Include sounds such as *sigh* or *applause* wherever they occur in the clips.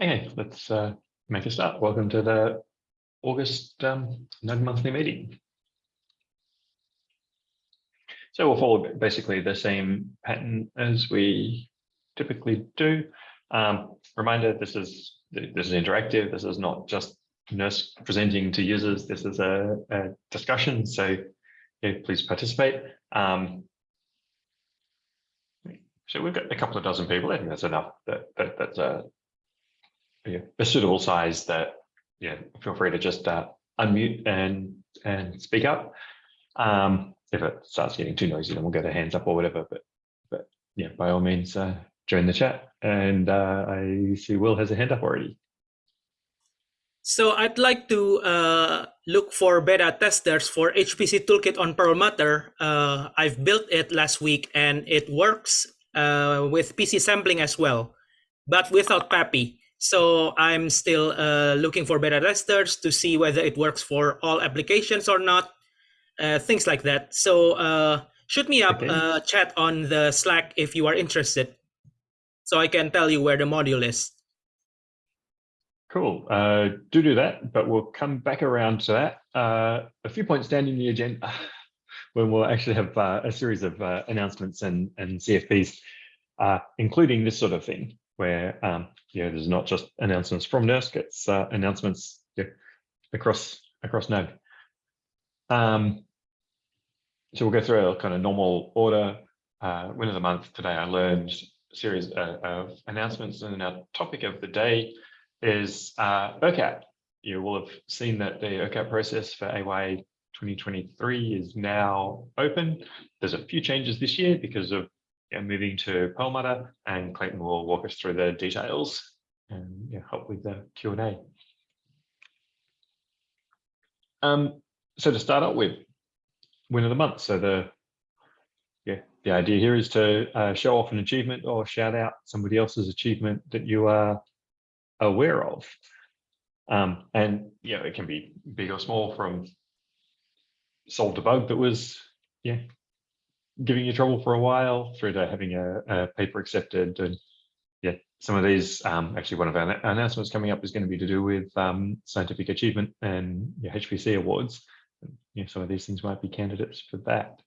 Okay, let's uh, make a start. Welcome to the August um, Node monthly meeting. So we'll follow basically the same pattern as we typically do. Um, reminder, this is this is interactive. This is not just NERSC presenting to users. This is a, a discussion. So yeah, please participate. Um, so we've got a couple of dozen people. I think that's enough. That, that that's a, a suitable size. That yeah, feel free to just uh, unmute and and speak up. Um, if it starts getting too noisy, then we'll get a hands up or whatever. But but yeah, by all means, uh, join the chat. And uh, I see Will has a hand up already. So I'd like to uh, look for beta testers for HPC Toolkit on Perlmutter. Uh, I've built it last week and it works uh, with PC sampling as well, but without PAPI. So I'm still uh, looking for beta testers to see whether it works for all applications or not, uh, things like that. So uh, shoot me up Okay. chat on the Slack if you are interested, so I can tell you where the module is. Cool. Uh, do do that, but we'll come back around to that. Uh, a few points down in the agenda *laughs* when we'll actually have uh, a series of uh, announcements and, and CFPs, uh, including this sort of thing, where um, you know, there's not just announcements from NERSC, it's uh, announcements yeah, across across Node. Um, so we'll go through a kind of normal order. Uh, win of the month today, I learned a series uh, of announcements, and our topic of the day is uh. You will have seen that the ERCAP process for AY 2023 is now open. There's a few changes this year because of yeah, moving to Perlmutter, and Clayton will walk us through the details and yeah, help with the Q&A. Um, so to start out with, win of the month. So the yeah, the idea here is to uh, show off an achievement or shout out somebody else's achievement that you are aware of. Um, and yeah, it can be big or small from solved a bug that was yeah giving you trouble for a while through to having a, a paper accepted and yeah some of these um, actually one of our announcements coming up is going to be to do with um, scientific achievement and yeah, HPC awards. And, yeah, some of these things might be candidates for that.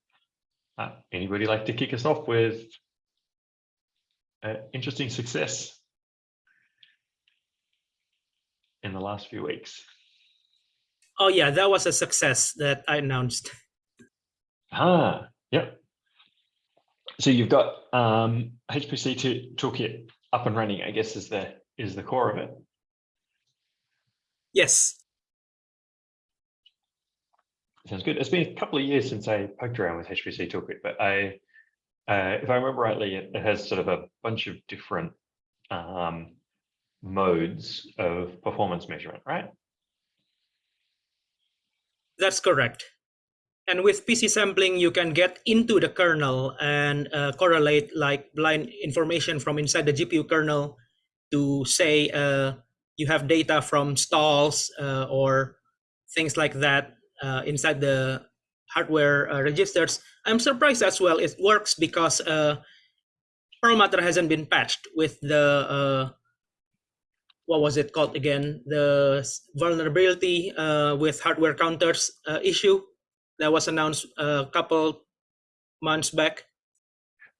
Uh, anybody like to kick us off with uh, interesting success in the last few weeks? Oh yeah, that was a success that I announced. Ah, yep. So you've got um, HPC to, toolkit up and running. I guess is the is the core of it. Yes. Sounds good. It's been a couple of years since I poked around with HPC toolkit, but I, uh, if I remember rightly, it, it has sort of a bunch of different um, modes of performance measurement, right? That's correct. And with PC sampling, you can get into the kernel and uh, correlate like blind information from inside the GPU kernel to say uh, you have data from stalls uh, or things like that uh, inside the hardware uh, registers. I'm surprised as well it works because uh, Perlmutter hasn't been patched with the what was it called again? The vulnerability with hardware counters issue that was announced a couple months back.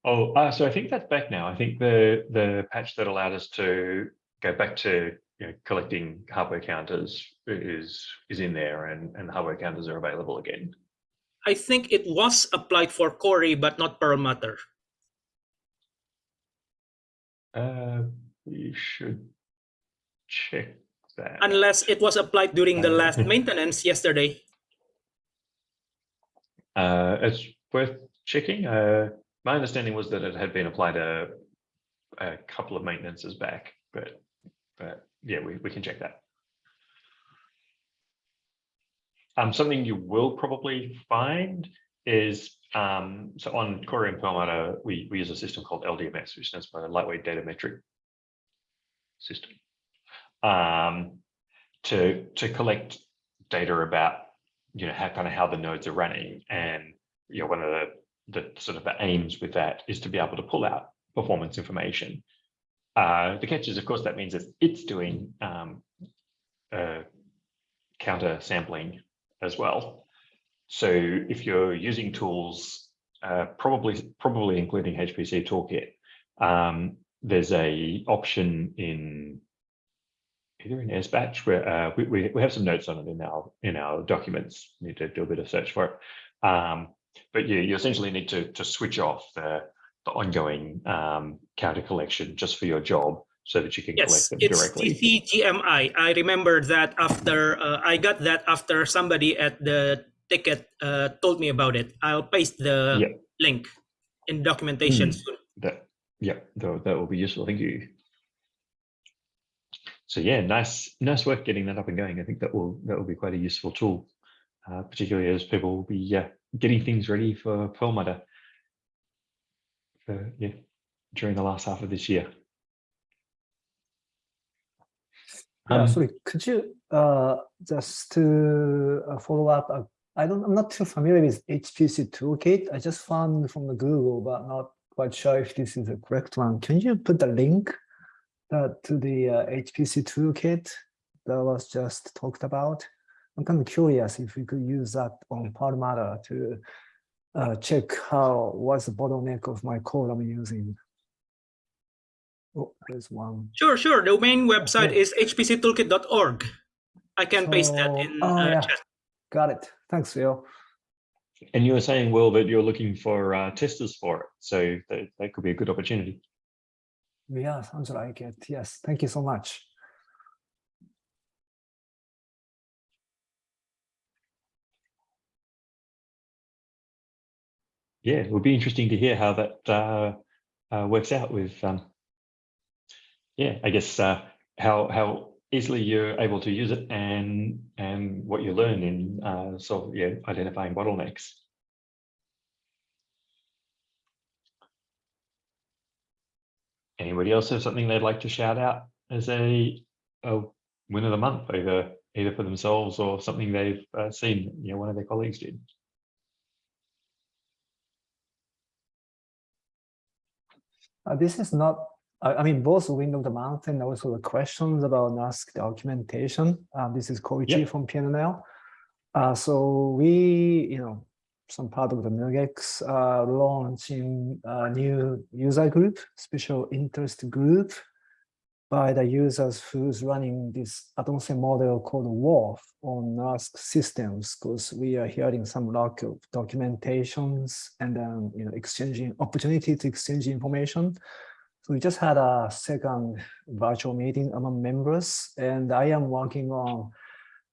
Oh, uh, so I think that's back now. I think the the patch that allowed us to go back to you know, collecting hardware counters is is in there, and and hardware counters are available again. I think it was applied for Cori, but not Perlmutter. Uh, we should check that. Unless it was applied during the last *laughs* maintenance yesterday. Uh, it's worth checking. Uh, my understanding was that it had been applied a, a couple of maintenances back, but but yeah, we, we can check that. Um, something you will probably find is um, so on Cori and Perlmutter, we, we use a system called LDMS, which stands for Lightweight Data Metric System um, to to collect data about you know how kind of how the nodes are running. And you know one of the the sort of the aims with that is to be able to pull out performance information. Uh, the catch is, of course, that means that it's doing um, uh, counter sampling as well. So if you're using tools, uh, probably probably including HPC Toolkit, um, there's a option in either in SBatch where uh, we, we, we have some notes on it in our in our documents. Need to do a bit of search for it. Um, but you, you essentially need to to switch off the the ongoing um, counter collection just for your job so that you can Yes, collect them it's directly. TCGMI. I remember that after uh, I got that after somebody at the ticket uh, told me about it. I'll paste the Yeah. link in documentation Hmm. soon. That yeah, that, that will be useful. Thank you. So yeah, nice nice work getting that up and going. I think that will that will be quite a useful tool, uh, particularly as people will be uh, getting things ready for Perlmutter for yeah during the last half of this year. Yeah, Um, sorry, could you uh, just to uh, follow up? uh, I don't, I'm not too familiar with HPC toolkit. I just found from the Google, but not quite sure if this is the correct one. Can you put the link uh, to the uh, HPC toolkit that was just talked about? I'm kind of curious if we could use that on Perlmutter to uh, check how what's the bottleneck of my code I'm using. Oh, there's one. Sure, sure. The main website Yeah. is hpctoolkit.org. I can paste that in oh, uh, yeah. chat. Got it. Thanks, Phil. and you were saying, Will, that you're looking for uh, testers for it, so that, that could be a good opportunity. Yeah, sounds like it. Yes, thank you so much. yeah, it would be interesting to hear how that uh, uh, works out with, um, yeah, I guess uh, how how easily you're able to use it and and what you learn in uh, sort of yeah identifying bottlenecks. Anybody else have something they'd like to shout out as a, a win of the month, either either for themselves or something they've uh, seen, you know, one of their colleagues did. Uh, this is not, I, I mean, both Wind of the Month and also the questions about NERSC documentation. Uh, this is Koichi Yep. from PNL. Uh, so we, you know, some part of the NUGEX uh, launching a new user group, special interest group by the users who's running this Atomsen model called WRF on NERSC systems, because we are hearing some lack of documentations and then, you know, exchanging opportunity to exchange information. So we just had a second virtual meeting among members, and I am working on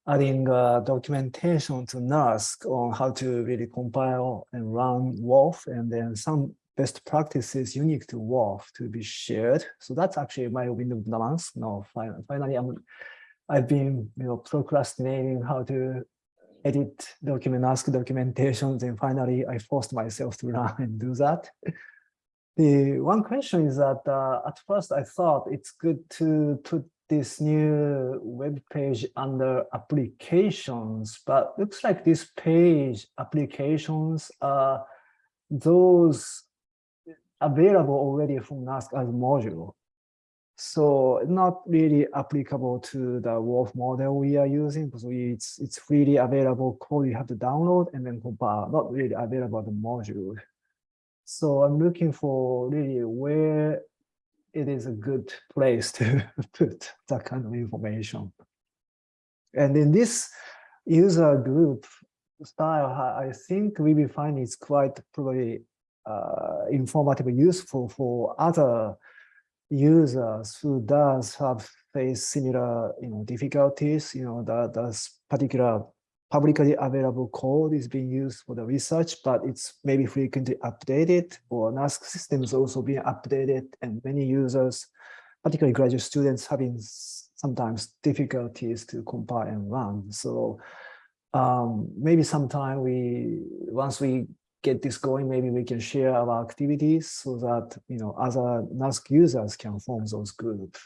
adding uh, documentation to NERSC on how to really compile and run WRF and then some best practices unique to WRF to be shared. So that's actually my window of the month. No, finally, I'm, I've been you know procrastinating how to edit document NERSC documentations, and finally I forced myself to *laughs* run and do that. The one question is that uh, at first I thought it's good to put this new web page under applications, but looks like this page applications are those available already from NERSC as module. So not really applicable to the WRF model we are using because it's it's freely available code you have to download and then compile, not really available the module. So I'm looking for really where it is a good place to *laughs* put that kind of information. And in this user group style, I think we will find it's quite probably uh, informative, useful for other users who does have face similar, you know, difficulties. You know, that that's particular publicly available code is being used for the research, but it's maybe frequently updated or NERSC systems also being updated and many users, particularly graduate students having sometimes difficulties to compile and run. So um, maybe sometime we, once we get this going, maybe we can share our activities so that, you know, other NERSC users can form those groups.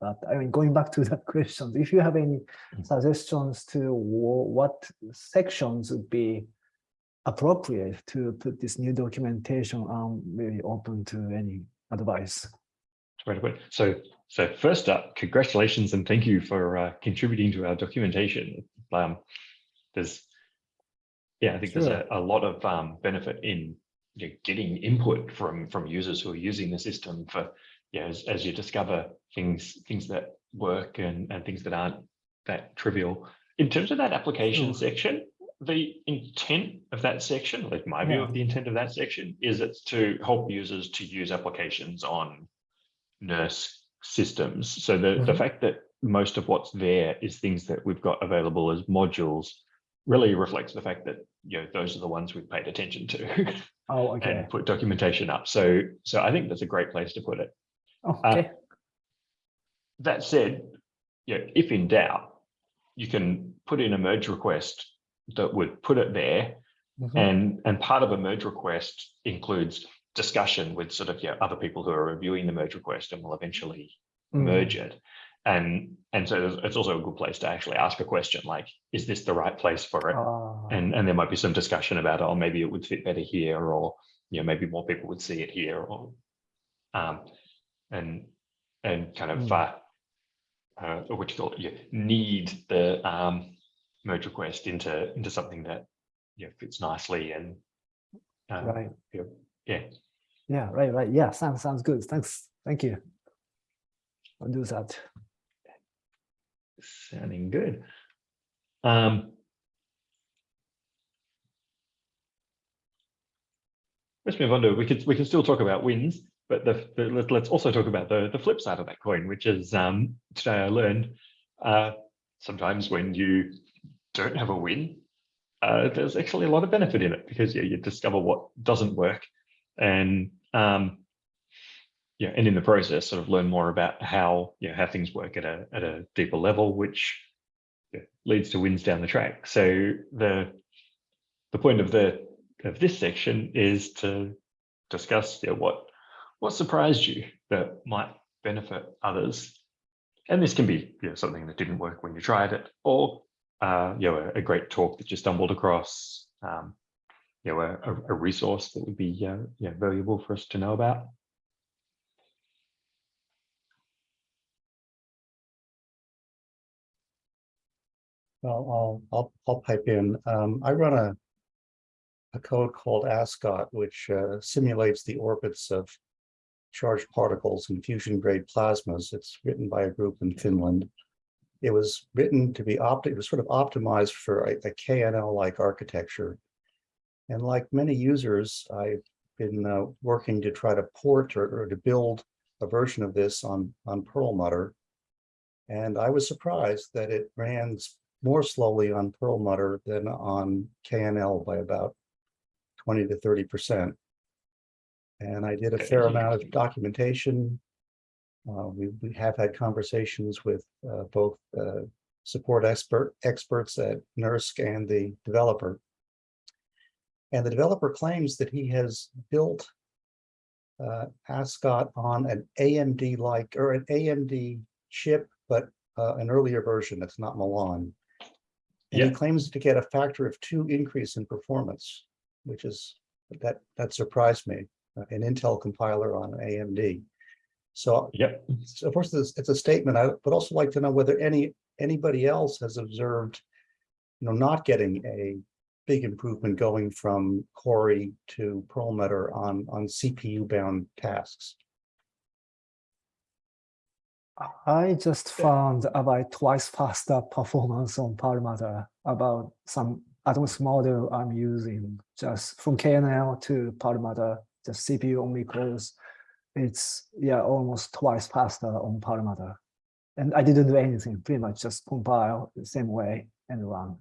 But I mean, going back to that *laughs* question, if you have any suggestions to what sections would be appropriate to put this new documentation, I'm really open to any advice. So, so first up, congratulations and thank you for uh, contributing to our documentation. Um, there's, yeah, I think there's a, a lot of um, benefit in you know, getting input from from users who are using the system for, yeah, as, as you discover things things that work and and things that aren't that trivial. In terms of that application section, the intent of that section, like my view Yeah. of the intent of that section, is it's to help users to use applications on NERSC systems. So the, the Mhm. fact that most of what's there is things that we've got available as modules really reflects the fact that, you know, those are the ones we've paid attention to Oh, *laughs* okay. and put documentation up. So, so I think that's a great place to put it. Okay. That said, you know, if in doubt, you can put in a merge request that would put it there Mhm. and and part of a merge request includes discussion with sort of yeah other people who are reviewing the merge request and will eventually Mm. merge it and and so it's also a good place to actually ask a question like is this the right place for it Ah, and and there might be some discussion about oh maybe it would fit better here or you know maybe more people would see it here or um and and kind of Mm. uh, uh what you call it you need the um merge request into into something that you know fits nicely and um, right. yeah Yeah, right, right. Yeah, sounds sounds good. Thanks. Thank you. I'll do that. sounding good um let's move on to we could we can still talk about wins but the, the let, let's also talk about the the flip side of that coin which is um today i learned uh sometimes when you don't have a win uh there's actually a lot of benefit in it because yeah, you discover what doesn't work and um yeah and in the process sort of learn more about how yeah how things work at a at a deeper level which yeah, leads to wins down the track. So the the point of the of this section is to discuss yeah, what what surprised you that might benefit others and this can be you know, something that didn't work when you tried it or uh, you know a, a great talk that you stumbled across um, you know a, a- resource that would be uh, valuable for us to know about Well, I'll, I'll, I'll pipe in. Um, I run a, a code called ASCOT, which uh, simulates the orbits of charged particles in fusion grade plasmas. It's written by a group in Finland. It was written to be opt, it was sort of optimized for a, a KNL-like architecture. And like many users, I've been uh, working to try to port or, or to build a version of this on, on Perlmutter. And I was surprised that it ran more slowly on Perlmutter than on KNL by about 20 to 30 percent. And I did a fair amount of documentation. Uh, we, we have had conversations with uh, both uh, support expert experts at NERSC and the developer. And the developer claims that he has built uh, Ascot on an AMD-like or an AMD chip, but uh, an earlier version that's not Milan. And he claims to get a factor of two increase in performance, which is, that, that surprised me, Uh, an Intel compiler on AMD. So yep so of course, it's, it's a statement. I would also like to know whether any, anybody else has observed, you know, not getting a big improvement going from Cori to Perlmutter on, on CPU bound tasks. I just found about twice *laughs* faster performance on Perlmutter about some Atoms model I'm using just from KNL to Perlmutter, just CPU only cores. It's yeah, almost twice faster on Perlmutter. And I didn't do anything, pretty much just compile the same way and run.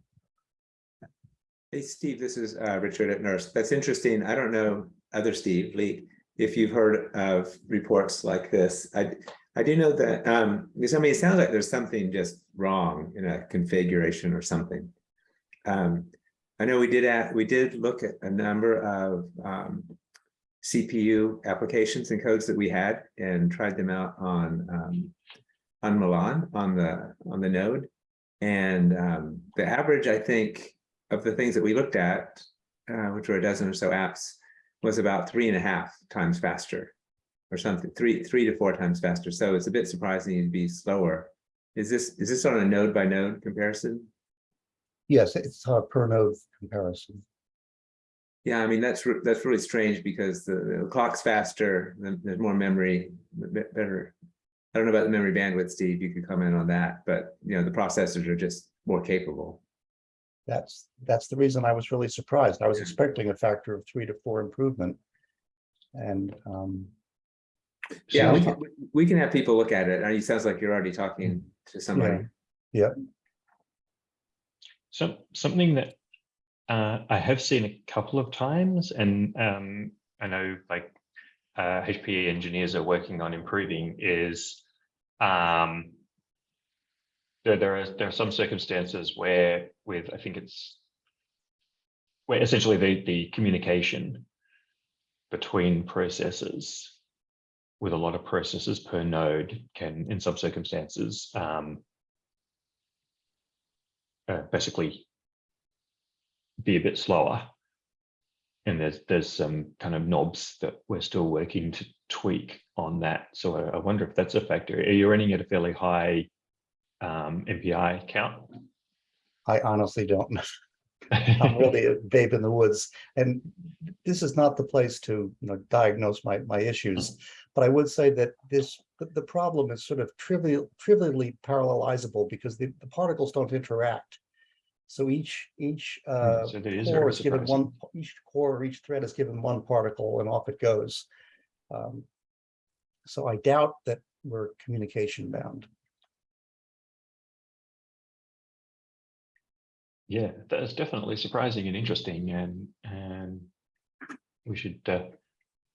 Hey, Steve, this is uh, Richard at NERSC. That's interesting. I don't know, other Steve Leak, if you've heard of reports like this. I, I do know that, um, because I mean, it sounds like there's something just wrong in a configuration or something. Um, I know we did, at, we did look at a number of um, CPU applications and codes that we had and tried them out on um, on Milan, on the, on the node. And um, the average, I think, of the things that we looked at, uh, which were a dozen or so apps, was about three and a half times faster or something, three, three to four times faster. So it's a bit surprising to be slower. Is this, is this on a node by node comparison? Yes, it's a per node comparison. Yeah, I mean, that's, re- that's really strange because the, the clock's faster, then there's more memory, better. I don't know about the memory bandwidth, Steve, you could comment on that, but you know, the processors are just more capable. That's, that's the reason I was really surprised. I was Yeah. expecting a factor of three to four improvement. And, um, Yeah, we can, we can have people look at it. It sounds like you're already talking to somebody. Some something that uh, I have seen a couple of times, and um, I know like uh, HPE engineers are working on improving is um, there there are there are some circumstances where with I think it's where essentially the the communication between processes with a lot of processes per node can in some circumstances um, uh, basically be a bit slower. And there's there's some kind of knobs that we're still working to tweak on that. So I, I wonder if that's a factor. Are you running at a fairly high um, MPI count? I honestly don't know. *laughs* I'm really a babe in the woods. And this is not the place to, you know, diagnose my, my issues. But I would say that this, the, the problem is sort of trivial, trivially parallelizable because the, the particles don't interact. So each, each uh, so that is core is given one, each core, or each thread is given one particle and off it goes. Um, So I doubt that we're communication bound. Yeah, that's definitely surprising and interesting, and and we should uh,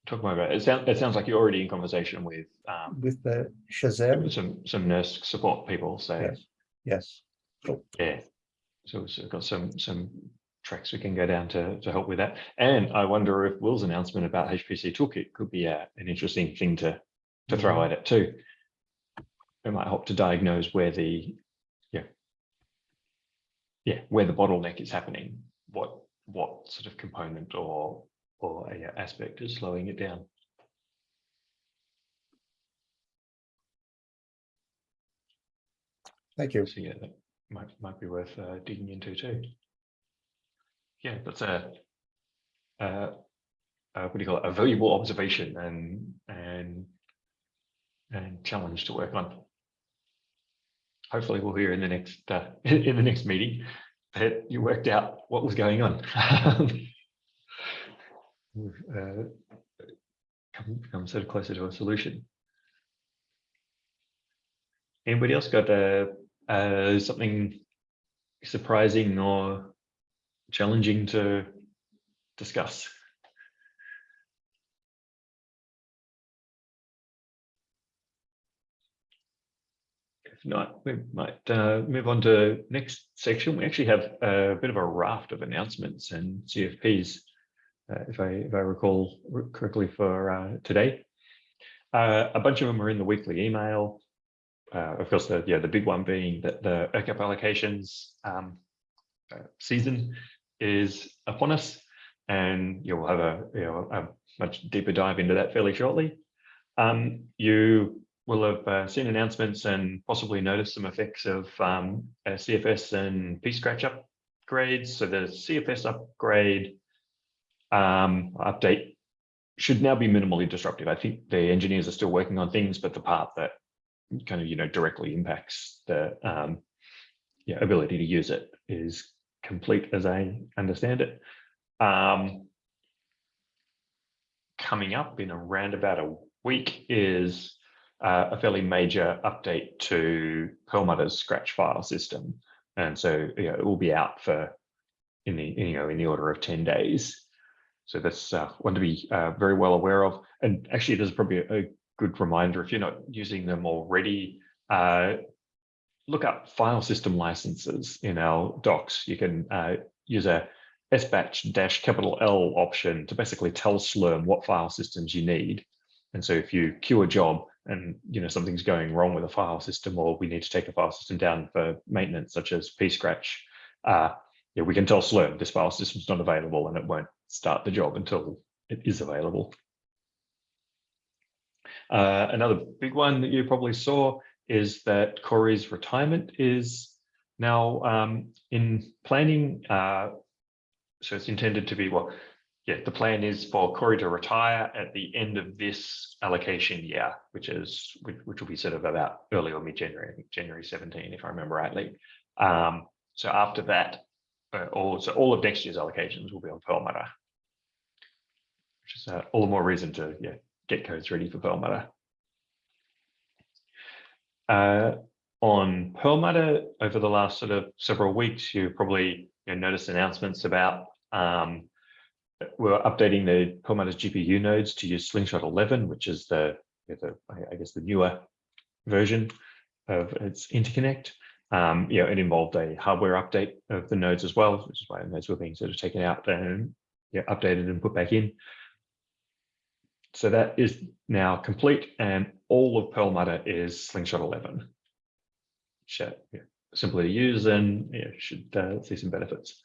talk more about it. It sounds it sounds like you're already in conversation with um, With the Shazam, some some NERSC support people. So Yes. yes. yeah, so we've got some some tracks we can go down to to help with that. And I wonder if Will's announcement about HPC Toolkit could be a, an interesting thing to to throw mm-hmm. at it too. It might help to diagnose where the yeah yeah where the bottleneck is happening. What what sort of component or or a uh, aspect is slowing it down. Thank you. So yeah, might might be worth uh, digging into too. Yeah, that's a, uh, what do you call it? A valuable observation and and and challenge to work on. Hopefully, we'll hear in the next uh, *laughs* in the next meeting that you worked out what was going on. *laughs* We've uh, come, come sort of closer to a solution. Anybody else got uh, uh, something surprising or challenging to discuss? If not, we might uh, move on to next section. We actually have a bit of a raft of announcements and CFPs, uh, if I if I recall correctly for uh, today. Uh, a bunch of them are in the weekly email. Uh, of course, the yeah the big one being that the ERCAP allocations um, uh, season is upon us, and you'll have a you know a much deeper dive into that fairly shortly. Um, you will have uh, seen announcements and possibly noticed some effects of um, CFS and P-Scratch upgrades. So the CFS upgrade um, update should now be minimally disruptive. I think the engineers are still working on things, but the part that kind of you know directly impacts the um, yeah, ability to use it is complete as I understand it. Um, coming up in around about a week is uh, a fairly major update to Perlmutter's Scratch file system, and so you know, it will be out for in the you know in the order of ten days. So that's uh, one to be uh, very well aware of. And actually, there's probably a, a good reminder if you're not using them already. Uh, look up file system licenses in our docs. You can uh, use a sbatch dash capital L option to basically tell Slurm what file systems you need. And so if you queue a job and you know something's going wrong with a file system or we need to take a file system down for maintenance such as pscratch, uh, yeah, we can tell Slurm this file system's not available and it won't start the job until it is available. Uh, another big one that you probably saw is that Cori's retirement is now um, in planning. Uh, so it's intended to be well, yeah, the plan is for Cori to retire at the end of this allocation year, which is which, which will be sort of about early or mid-January, January 17, if I remember rightly. Um, so after that, uh, all so all of next year's allocations will be on Perlmutter, which is uh, all the more reason to yeah get codes ready for Perlmutter. Uh, on Perlmutter over the last sort of several weeks, you probably you know, noticed announcements about um, we're updating the Perlmutter's GPU nodes to use Slingshot 11, which is the, the I guess the newer version of its interconnect. Um, you know, it involved a hardware update of the nodes as well, which is why the nodes were being sort of taken out and yeah, updated and put back in. So that is now complete and all of Perlmutter is Slingshot 11. Which, uh, yeah, simple to use and yeah, should uh, see some benefits.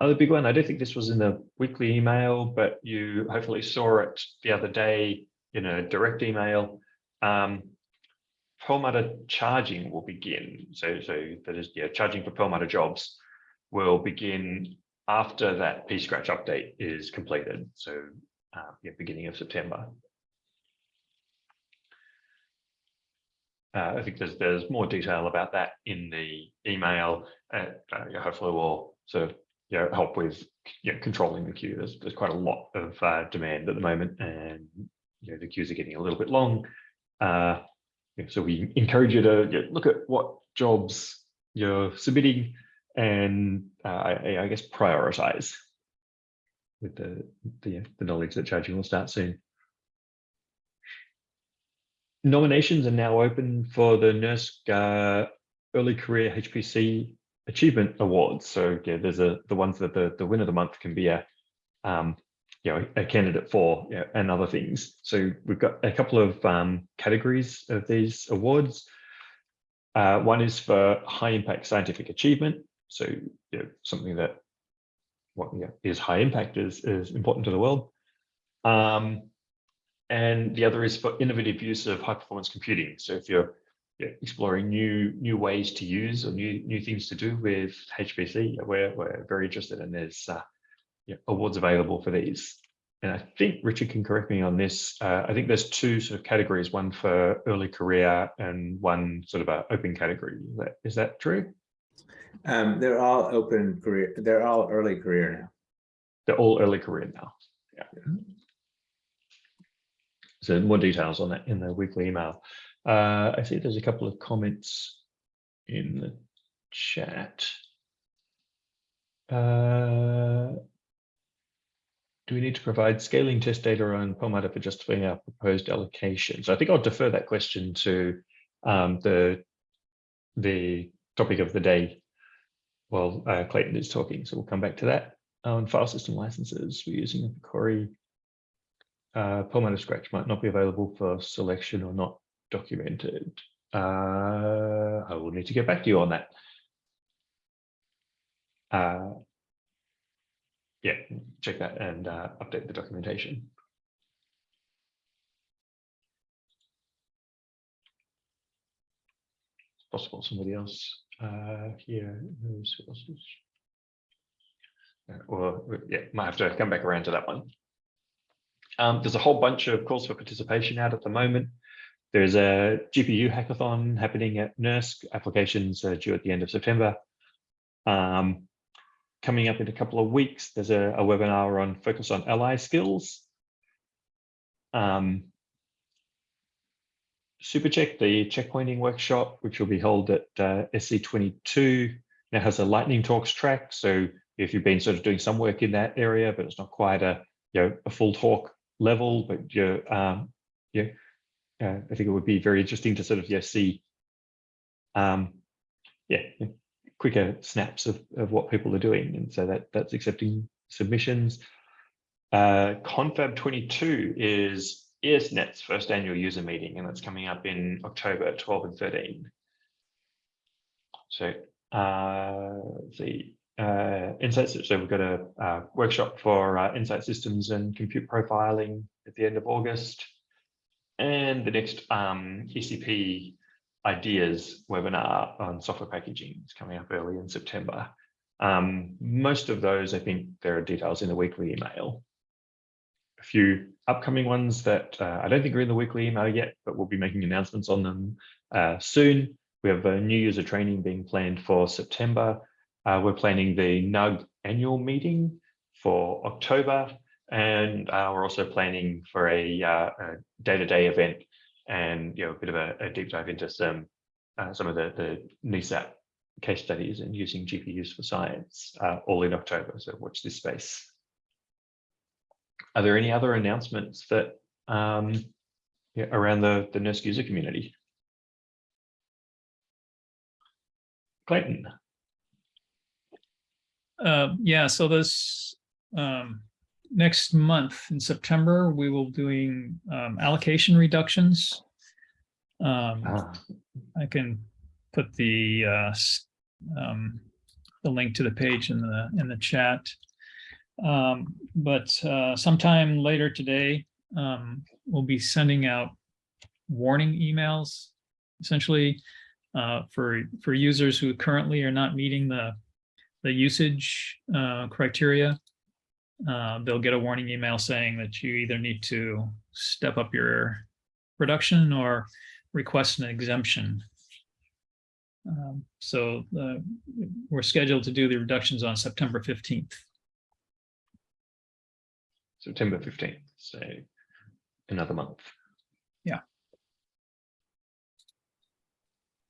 Other big one, I don't think this was in the weekly email, but you hopefully saw it the other day in a direct email. Um, Perlmutter charging will begin. So, so that is, yeah, charging for Perlmutter jobs will begin after that pscratch update is completed. So, uh, yeah, beginning of September. Uh, I think there's there's more detail about that in the email. Uh, uh, hopefully, we'll sort of you know, help with you know, controlling the queue. There's there's quite a lot of uh, demand at the moment, and you know, the queues are getting a little bit long. Uh, so we encourage you to you know, look at what jobs you're submitting and uh, I, I, guess prioritize with the, the, the knowledge that charging will start soon. Nominations are now open for the NERSC uh, Early Career HPC Achievement Awards. So yeah, there's a the ones that the, the winner of the month can be a um, you know, a candidate for you know, and other things. So we've got a couple of um, categories of these awards. Uh, one is for high impact scientific achievement. So you know, something that what yeah, is high impact is, is important to the world. Um, and the other is for innovative use of high performance computing. So if you're exploring new new ways to use or new new things to do with HPC, we're, we're very interested and there's uh, yeah, awards available for these. And I think Richard can correct me on this. Uh, I think there's two sort of categories, one for early career and one sort of a open category. Is that, is that true? Um, they're all open career. They're all early career now. They're all early career now. Yeah. So more details on that in the weekly email. Uh, I see there's a couple of comments in the chat. Uh, do we need to provide scaling test data on Perlmutter for justifying our proposed allocation? So I think I'll defer that question to um, the, the topic of the day while uh, Clayton is talking. So we'll come back to that. On file system licenses, we're using a Cori uh, Perlmutter Scratch might not be available for selection or not documented. Uh, I will need to get back to you on that. Uh, yeah, check that and uh, update the documentation. Possible somebody else uh, here is. Uh, or yeah, might have to come back around to that one. Um, there's a whole bunch of calls for participation out at the moment. There's a GPU hackathon happening at NERSC. Applications are due at the end of September. Um, coming up in a couple of weeks, there's a, a webinar on focus on ally skills. Um, SuperCheck, the checkpointing workshop, which will be held at uh, SC22, now has a lightning talks track. So if you've been sort of doing some work in that area, but it's not quite a you know a full talk level, but you're um, yeah, uh, I think it would be very interesting to sort of yeah see um, yeah quicker snaps of, of what people are doing. And so that that's accepting submissions. Uh, Confab 22 is ESNet's first annual user meeting, and that's coming up in October 12 and 13. So uh, the uh, insights, so we've got a, a workshop for uh, Nsight Systems and compute profiling at the end of August. And the next um, ECP ideas webinar on software packaging is coming up early in September. Um, most of those, I think there are details in the weekly email. A few upcoming ones that uh, I don't think are in the weekly email yet, but we'll be making announcements on them uh, soon. We have a new user training being planned for September. Uh, we're planning the NUG annual meeting for October, and uh, we're also planning for a uh, day-to-day -day event and you know a bit of a, a deep dive into some uh, some of the the NESAP case studies and using GPUs for science all in October. So watch this space. Are there any other announcements that um, yeah, around the the NERSC user community? Clayton. Uh, yeah, so this um, next month in September, we will be doing um, allocation reductions. Um, Ah, I can put the uh, um, the link to the page in the in the chat. Um, but uh, sometime later today, um, we'll be sending out warning emails, essentially uh, for for users who currently are not meeting the the usage uh, criteria. Uh, they'll get a warning email saying that you either need to step up your production or request an exemption. Um, so uh, we're scheduled to do the reductions on September 15th. September 15th, so another month. Yeah.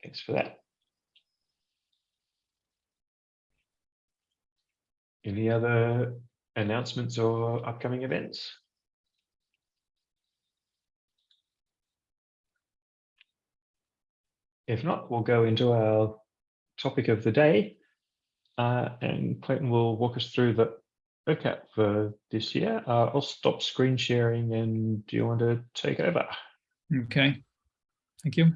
Thanks for that. Any other announcements or upcoming events? If not, we'll go into our topic of the day. Uh, and Clayton will walk us through the ERCAP for this year. Uh, I'll stop screen sharing and do you want to take over? Okay, thank you.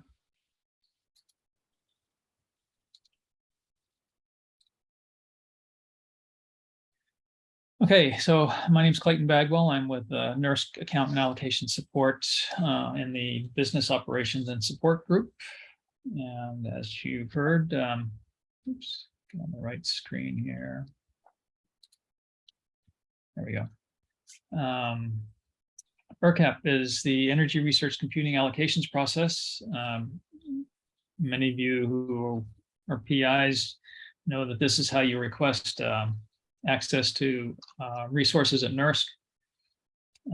Okay, so my name is Clayton Bagwell. I'm with uh, NERSC Account and Allocation Support uh, in the Business Operations and Support Group. And as you've heard, um, oops, get on the right screen here. There we go. Um, ERCAP is the Energy Research Computing Allocations Process. Um, Many of you who are PIs know that this is how you request um, access to uh, resources at NERSC.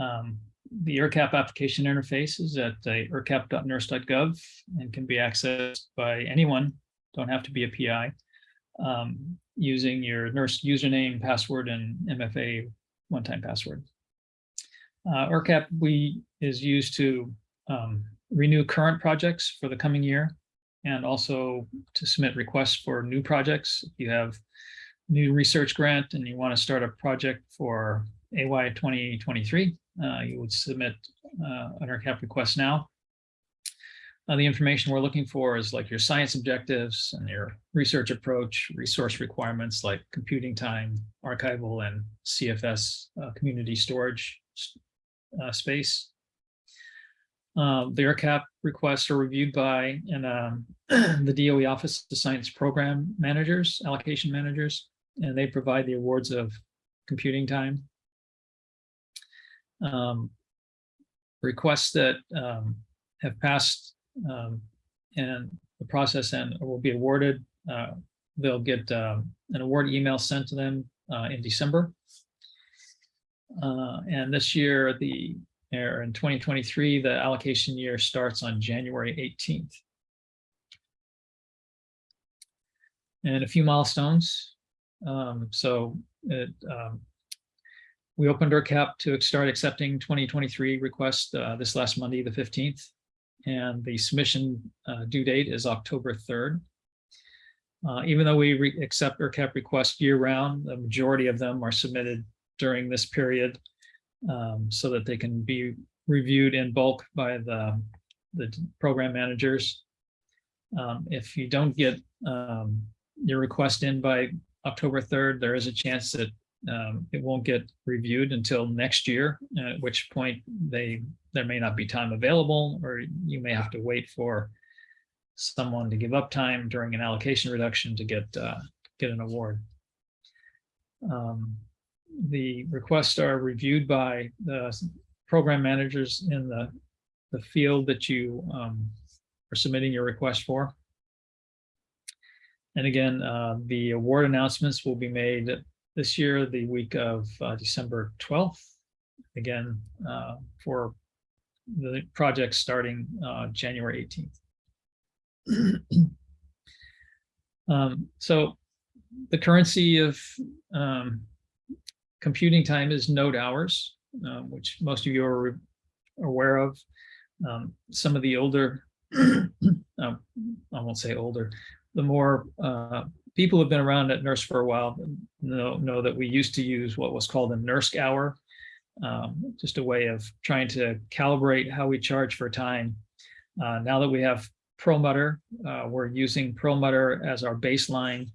Um, The ERCAP application interface is at uh, ercap.nersc.gov and can be accessed by anyone, don't have to be a PI, um, using your NERSC username, password, and MFA one-time password. Uh, ERCAP we is used to um, renew current projects for the coming year and also to submit requests for new projects. If you have new research grant and you want to start a project for AY 2023, uh, you would submit uh, an ERCAP request now. Uh, the information we're looking for is like your science objectives and your research approach, resource requirements like computing time, archival and CFS uh, community storage uh, space. Um, the ERCAP requests are reviewed by and um, *clears throat* the DOE Office of Science Program Managers, Allocation Managers, and they provide the awards of computing time. Um, requests that um, have passed um, and the process and will be awarded, uh, they'll get um, an award email sent to them uh, in December. Uh, and this year, the or in 2023, the allocation year starts on January 18th. And a few milestones. Um, so it, um, we opened ERCAP to start accepting 2023 requests uh, this last Monday, the 15th. And the submission uh, due date is October 3rd. Uh, even though we accept ERCAP requests year round, the majority of them are submitted during this period um, so that they can be reviewed in bulk by the, the program managers. Um, if you don't get um, your request in by October 3rd, there is a chance that um, it won't get reviewed until next year, at which point they, there may not be time available, or you may have to wait for someone to give up time during an allocation reduction to get, uh, get an award. Um, The requests are reviewed by the program managers in the, the field that you um, are submitting your request for. And again, uh, the award announcements will be made this year, the week of uh, December 12th. Again, uh, for the project starting uh, January 18th. *clears throat* Um, So the currency of um, computing time is node hours, uh, which most of you are aware of. Um, Some of the older, *clears throat* um, I won't say older, the more uh, people who have been around at NERSC for a while know, know that we used to use what was called a NERSC hour, um, just a way of trying to calibrate how we charge for time. Uh, now that we have Perlmutter, uh, we're using Perlmutter as our baseline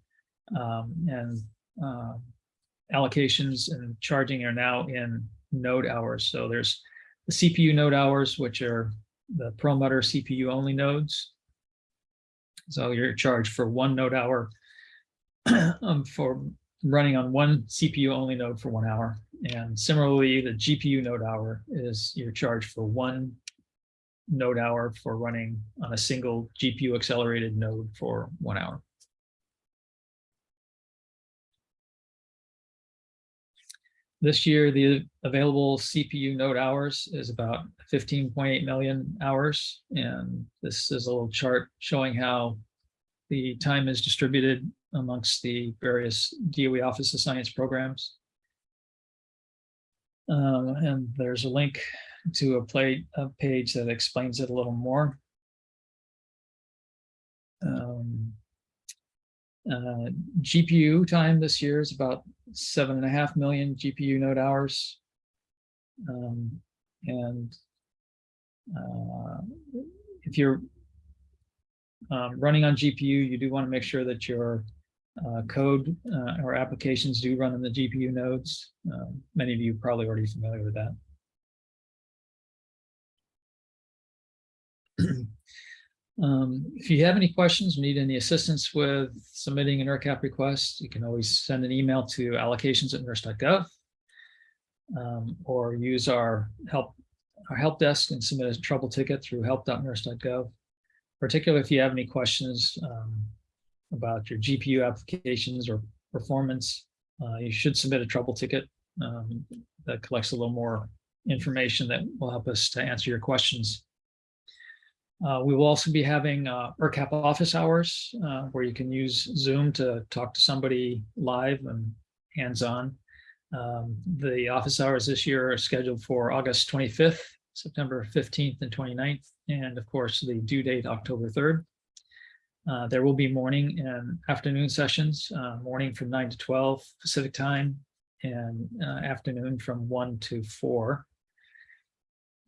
um, and uh, allocations and charging are now in node hours. So there's the CPU node hours, which are the Perlmutter CPU only nodes. So you're charged for one node hour *clears throat* um, for running on one CPU only node for one hour. And similarly, the GPU node hour is you're charged for one node hour for running on a single GPU accelerated node for one hour. This year, the available CPU node hours is about 15.8 million hours. And this is a little chart showing how the time is distributed amongst the various DOE Office of Science programs. Um, and there's a link to a play a page that explains it a little more. Um, uh, GPU time this year is about seven and a half million GPU node hours. Um, and uh, if you're um, running on GPU, you do want to make sure that your uh, code uh, or applications do run in the GPU nodes. Uh, many of you probably already familiar with that. *clears throat* Um, if you have any questions, need any assistance with submitting an ERCAP request, you can always send an email to allocations at nersc.gov um, or use our help our help desk and submit a trouble ticket through help.nersc.gov. Particularly if you have any questions um, about your GPU applications or performance, uh, you should submit a trouble ticket um, that collects a little more information that will help us to answer your questions. Uh, we will also be having uh, ERCAP office hours uh, where you can use Zoom to talk to somebody live and hands-on. Um, the office hours this year are scheduled for August 25th, September 15th and 29th, and of course the due date October 3rd. Uh, there will be morning and afternoon sessions, uh, morning from 9 to 12 Pacific time and uh, afternoon from 1 to 4.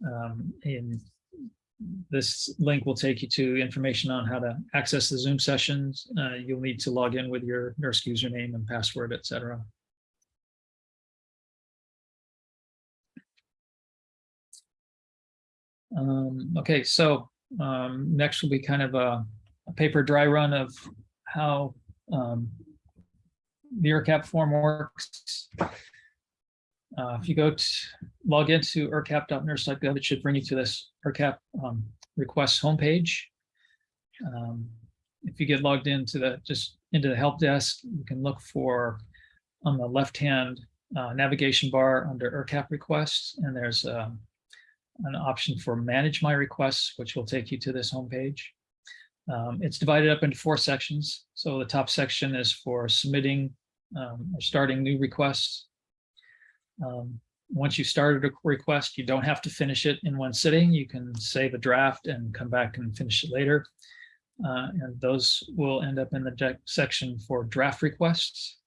Um, in this link will take you to information on how to access the Zoom sessions. Uh, you'll need to log in with your NERSC username and password, etc. Um, okay, so um, next will be kind of a, a paper dry run of how um, the ERCAP form works. Uh, if you go to log into ercap.nersc.gov, it should bring you to this ERCAP um, homepage. Um, if you get logged into the just into the help desk, you can look for on the left-hand uh, navigation bar under ERCAP requests, and there's um, an option for manage my requests, which will take you to this homepage. Um, it's divided up into four sections. So the top section is for submitting um, or starting new requests. Um, once you started a request, you don't have to finish it in one sitting. You can save a draft and come back and finish it later. Uh, and those will end up in the section for draft requests.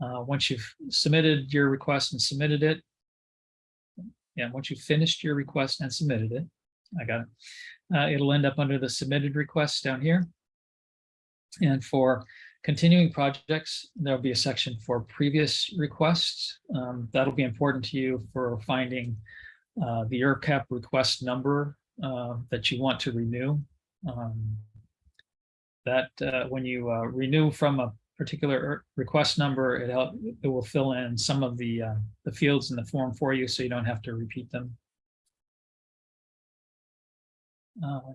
Uh, once you've submitted your request and submitted it, and once you've finished your request and submitted it, I got it, uh, it'll end up under the submitted requests down here. And for continuing projects, there'll be a section for previous requests. Um, that'll be important to you for finding uh, the ERCAP request number uh, that you want to renew. Um, that uh, when you uh, renew from a particular er- request number, it help, it will fill in some of the uh, the fields in the form for you, so you don't have to repeat them. Um,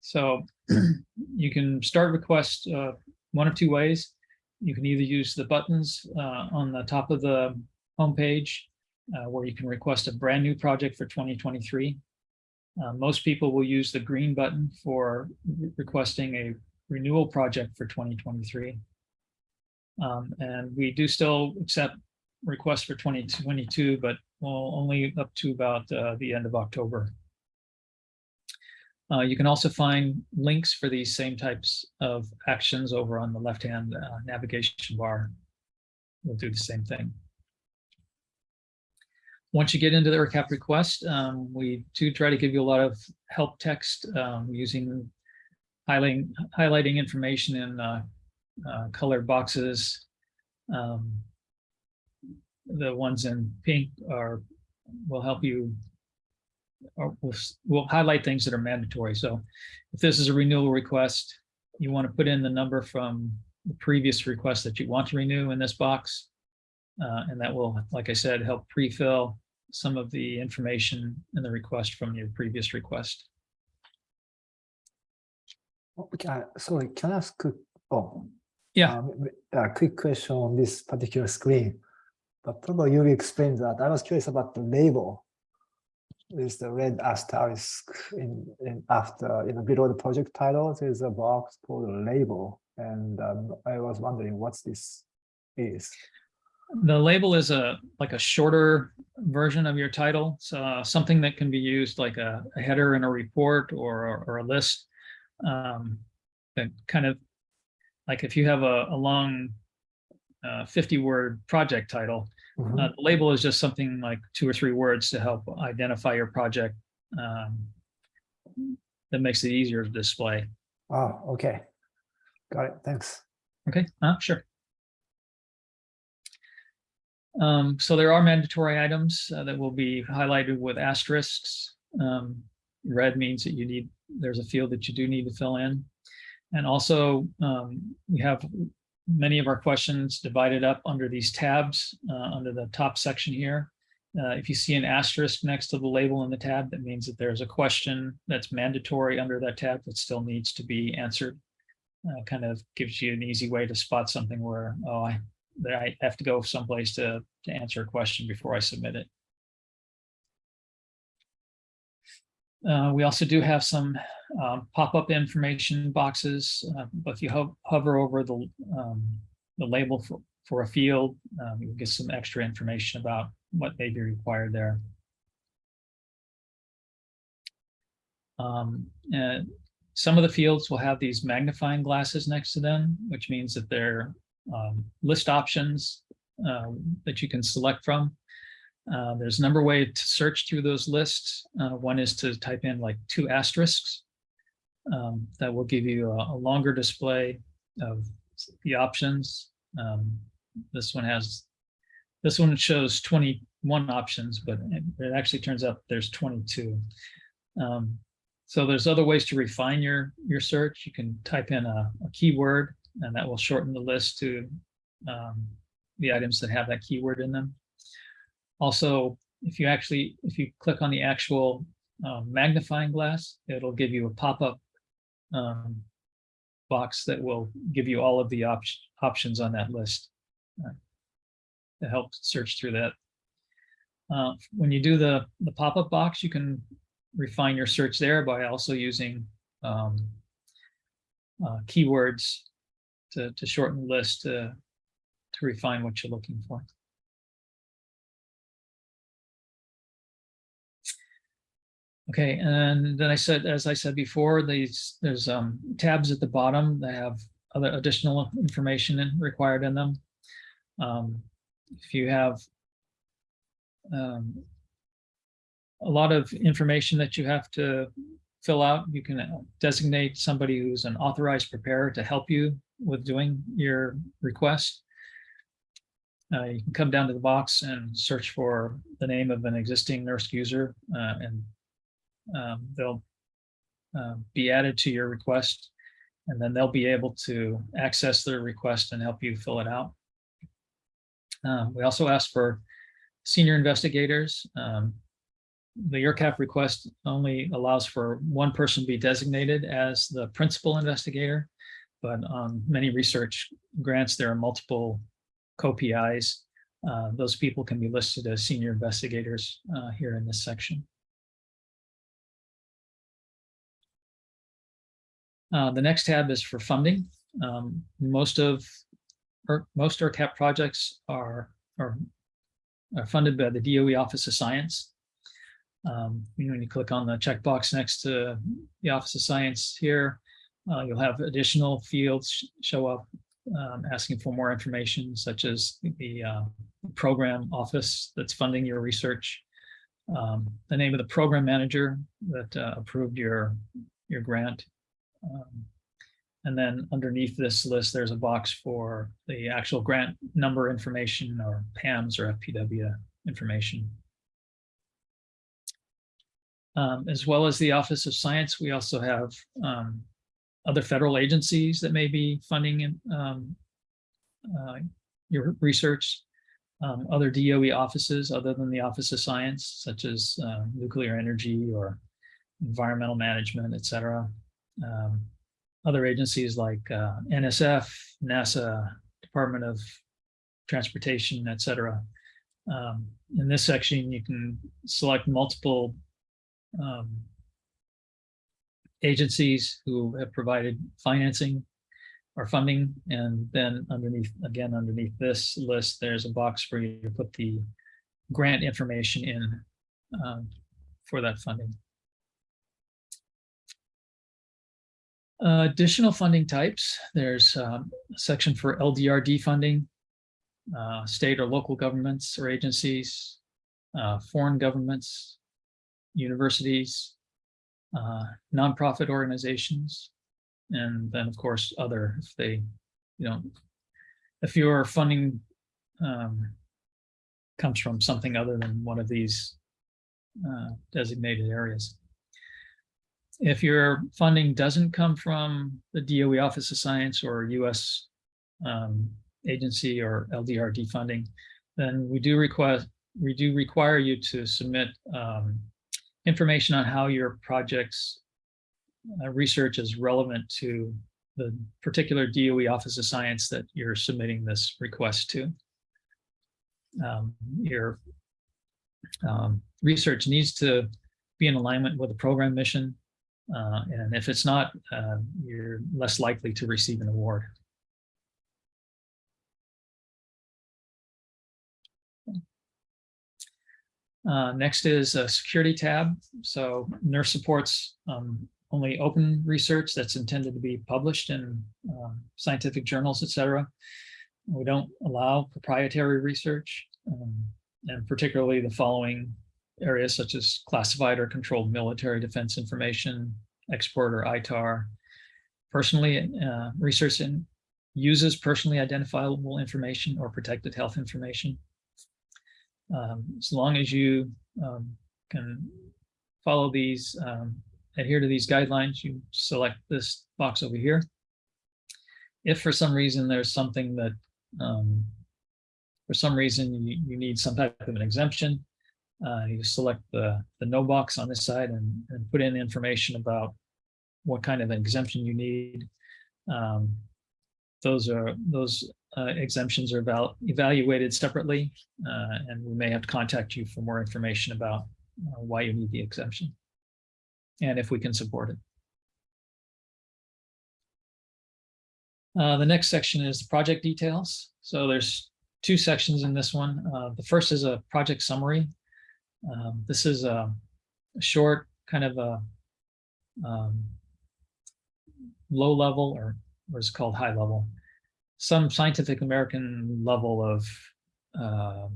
so *clears throat* you can start request uh, one of two ways. You can either use the buttons uh, on the top of the homepage uh, where you can request a brand new project for 2023. Uh, most people will use the green button for re- requesting a renewal project for 2023. Um, and we do still accept requests for 2022, but well, only up to about uh, the end of October. Uh, you can also find links for these same types of actions over on the left-hand uh, navigation bar. We'll do the same thing. Once you get into the ERCAP request, um, we do try to give you a lot of help text um, using highlighting, highlighting information in uh, uh, colored boxes. Um, the ones in pink are will help you we'll, we'll highlight things that are mandatory. So if this is a renewal request, you want to put in the number from the previous request that you want to renew in this box. Uh, and that will, like I said, help pre-fill some of the information in the request from your previous request. Okay, uh, sorry, can I ask, quick- oh. Yeah. um, A quick question on this particular screen. But probably you explained that. I was curious about the label. Is the red asterisk in, in after, you know, below the project title, there's a box called label. And um, I was wondering what's this is. The label is a, like a shorter version of your title. So uh, something that can be used like a a header in a report or, or a list. um, That kind of, like if you have a, a long uh, 50 word project title, Mhm. uh, the label is just something like two or three words to help identify your project. um, That makes it easier to display. Oh, okay. Got it, thanks. Okay, uh, sure. Um, so there are mandatory items uh, that will be highlighted with asterisks. Um, red means that you need, there's a field that you do need to fill in. And also, um, we have many of our questions divided up under these tabs, uh, under the top section here. Uh, if you see an asterisk next to the label in the tab, that means that there's a question that's mandatory under that tab that still needs to be answered uh, kind of gives you an easy way to spot something where, oh, I, I have to go someplace to, to answer a question before I submit it. Uh, we also do have some um, pop-up information boxes, but if you ho- hover over the, um, the label for, for a field, um, you get some extra information about what may be required there. Um, and some of the fields will have these magnifying glasses next to them, which means that they're um, list options that you can select from. Uh, there's a number of ways to search through those lists. Uh, one is to type in like two asterisks. Um, that will give you a, a longer display of the options. Um, this one has, this one shows 21 options, but it, it actually turns out there's 22. Um, so there's other ways to refine your, your search. You can type in a, a keyword and that will shorten the list to um, the items that have that keyword in them. Also, if you actually, if you click on the actual um, magnifying glass, it'll give you a pop-up um, box that will give you all of the op options on that list uh, to help search through that. Uh, when you do the, the pop-up box, you can refine your search there by also using um, uh, keywords to, to shorten the list to, to refine what you're looking for. Okay, and then I said, as I said before, these, there's um, tabs at the bottom that have other additional information in- required in them. Um, If you have um, a lot of information that you have to fill out. You can uh, designate somebody who's an authorized preparer to help you with doing your request. Uh, you can come down to the box and search for the name of an existing NERSC user uh, and um, they'll uh, be added to your request. And then they'll be able to access their request and help you fill it out. Um, we also ask for senior investigators. Um, the ERCAP request only allows for one person to be designated as the principal investigator, but on many research grants, there are multiple co-PIs. Uh, those people can be listed as senior investigators uh, here in this section. Uh, the next tab is for funding. Um, most of ER, most ERCAP projects are, are, are funded by the DOE Office of Science. Um, when you click on the checkbox next to the Office of Science here, uh, you'll have additional fields show up um, asking for more information, such as the uh, program office that's funding your research, um, the name of the program manager that uh, approved your, your grant, um, and then underneath this list, there's a box for the actual grant number information or PAMS or FPW information. Um, as well as the Office of Science, we also have um, other federal agencies that may be funding um, uh, your research, um, other DOE offices other than the Office of Science, such as uh, nuclear energy or environmental management, et cetera. Um, other agencies like uh, NSF, NASA, Department of Transportation, et cetera. Um, in this section, you can select multiple um, agencies who have provided financing or funding. And then underneath, again, underneath this list, there's a box for you to put the grant information in um, for that funding. Uh, additional funding types, there's um, a section for LDRD funding, uh, state or local governments or agencies, uh, foreign governments, universities, uh, nonprofit organizations, and then of course other if they, you know, if your funding um, comes from something other than one of these uh, designated areas. If your funding doesn't come from the DOE Office of Science or US um, agency or LDRD funding, then we do request we do require you to submit um, information on how your project's uh, research is relevant to the particular DOE Office of Science that you're submitting this request to. Um, your um, research needs to be in alignment with the program mission uh, and if it's not, uh, you're less likely to receive an award. Uh, next is a security tab. So NERSC supports um, only open research that's intended to be published in um, scientific journals, et cetera. We don't allow proprietary research, um, and particularly the following areas such as classified or controlled military defense information, export or ITAR. Personally, uh, research in, uses personally identifiable information or protected health information. Um, as long as you um, can follow these, um, adhere to these guidelines, you select this box over here. If for some reason there's something that, um, for some reason you, you need some type of an exemption, uh, you select the, the no box on this side and, and put in information about what kind of exemption you need. Um, those are those uh, exemptions are about evaluated separately, uh, and we may have to contact you for more information about uh, why you need the exemption and if we can support it. Uh, the next section is project details. So there's two sections in this one. Uh, the first is a project summary. Um, this is a, a, short kind of a um, low level or what is called high level, some scientific American level of uh,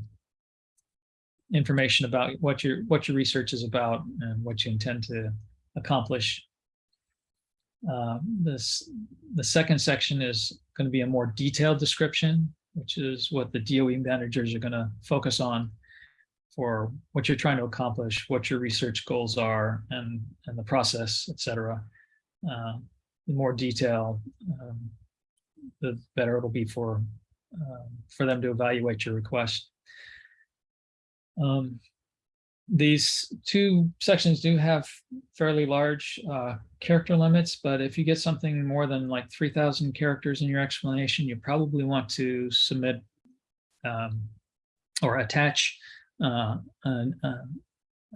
information about what your what your research is about and what you intend to accomplish. Uh, This, the second section is going to be a more detailed description, which is what the DOE managers are going to focus on for what you're trying to accomplish, what your research goals are, and, and the process, et cetera. Uh, The more detail, um, the better it'll be for, um, for them to evaluate your request. Um, These two sections do have fairly large uh, character limits, but if you get something more than like 3,000 characters in your explanation, you probably want to submit um, or attach uh, uh,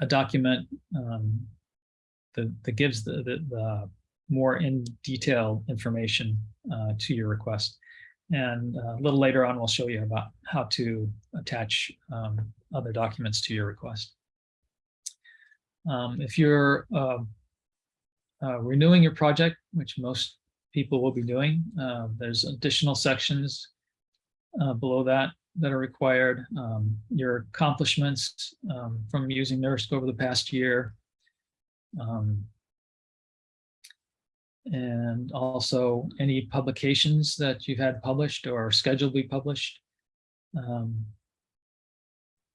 a document um, that, that gives the, the, the more in detail information uh, to your request. And uh, a little later on, we'll show you about how to attach um, other documents to your request. Um, if you're uh, uh, renewing your project, which most people will be doing, uh, there's additional sections uh, below that that are required. Um, your accomplishments um, from using NERSC over the past year. Um, and also any publications that you've had published or scheduled to be published um,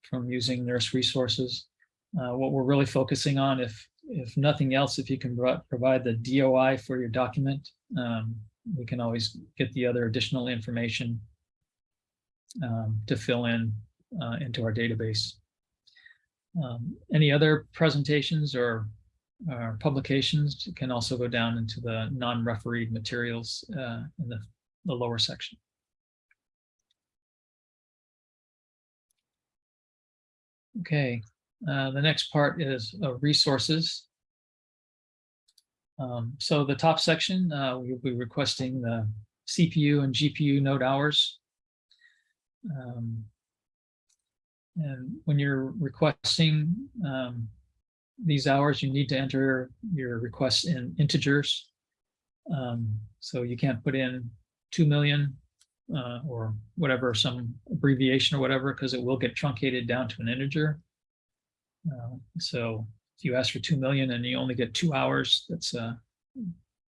from using NERSC resources. Uh, what we're really focusing on, if if nothing else, if you can provide the DOI for your document, um, we can always get the other additional information um, to fill in uh, into our database. Um, any other presentations or uh, publications can also go down into the non-refereed materials uh, in the, the lower section. Okay, uh, the next part is uh, resources. Um, so the top section, uh, we'll be requesting the CPU and GPU node hours. Um, and when you're requesting um, these hours, you need to enter your requests in integers. Um, so you can't put in 2 million uh, or whatever, some abbreviation or whatever, because it will get truncated down to an integer. Uh, so if you ask for 2 million and you only get two hours, that's a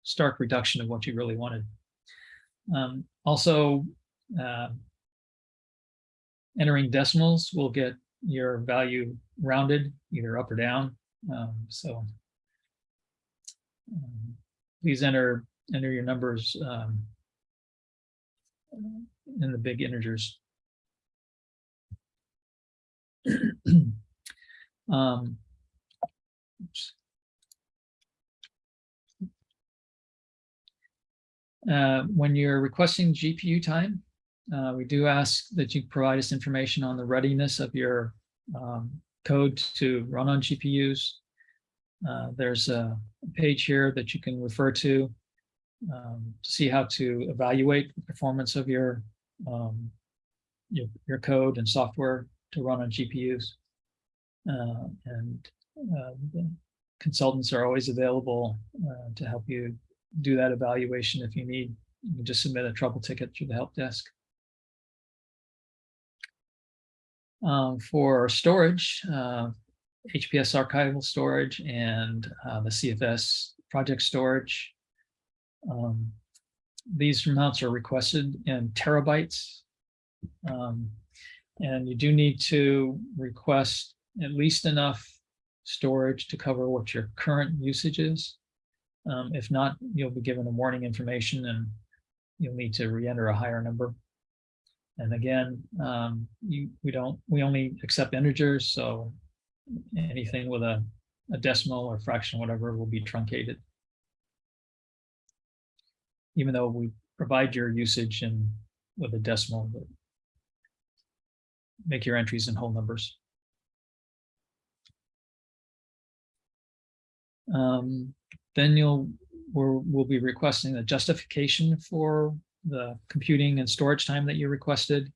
stark reduction of what you really wanted. Um, also, uh, entering decimals will get your value rounded either up or down. Um, so um, please enter enter your numbers um, in the big integers. *clears throat* um. Uh, when you're requesting GPU time, uh, we do ask that you provide us information on the readiness of your um, code to run on GPUs. Uh, there's a page here that you can refer to um, to see how to evaluate the performance of your, um, your, your code and software to run on GPUs. Uh, and uh, consultants are always available uh, to help you do that evaluation if you need. You can just submit a trouble ticket through the help desk. Um, for storage, uh, HPS archival storage and uh, the CFS project storage. Um, these amounts are requested in terabytes. Um, and you do need to request at least enough storage to cover what your current usage is. Um, if not, you'll be given a warning information and you'll need to re-enter a higher number. And again, um, you, we don't, we only accept integers, so anything with a, a decimal or fraction, whatever, will be truncated. Even though we provide your usage in with a decimal, but make your entries in whole numbers. Um, then you'll, we'll be requesting a justification for the computing and storage time that you requested.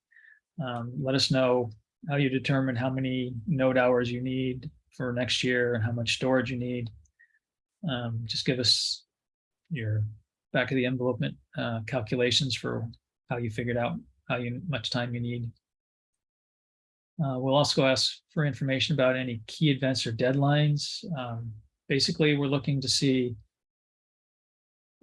Um, let us know how you determine how many node hours you need for next year and how much storage you need. Um, just give us your back of the envelope uh, calculations for how you figured out how you, much time you need. Uh, we'll also ask for information about any key events or deadlines um, basically, we're looking to see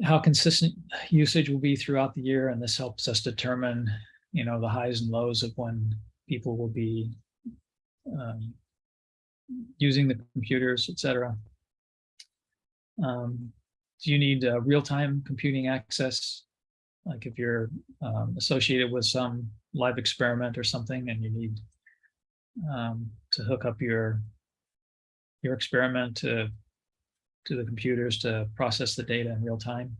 how consistent usage will be throughout the year, and this helps us determine, you know, the highs and lows of when people will be um, using the computers, et cetera. Um, do you need uh, real-time computing access? Like if you're um, associated with some live experiment or something and you need um, to hook up your your experiment to to the computers to process the data in real time.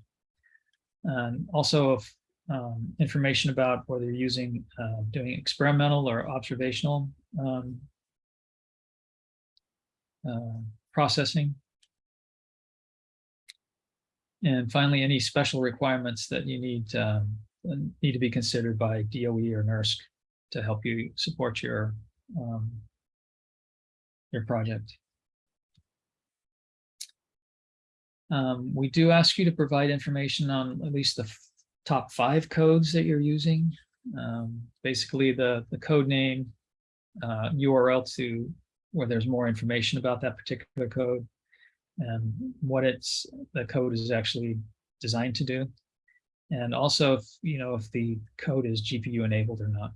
And also if, um, information about whether you're using uh, doing experimental or observational um, uh, processing. And finally, any special requirements that you need um, need to be considered by DOE or NERSC to help you support your um, your project. Um, we do ask you to provide information on at least the top five codes that you're using. Um, basically, the the code name, uh, URL to where there's more information about that particular code, and what it's the code is actually designed to do, and also if you know if the code is GPU enabled or not.